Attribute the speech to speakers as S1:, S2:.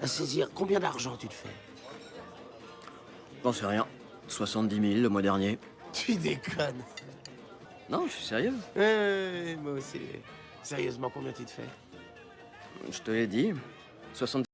S1: à saisir. Combien d'argent tu te fais
S2: J'en sais rien. 70 000 le mois dernier.
S1: Tu déconnes.
S2: Non, je suis sérieux.
S1: Eh, moi aussi. Sérieusement, combien tu te fais
S2: Je te l'ai dit. 70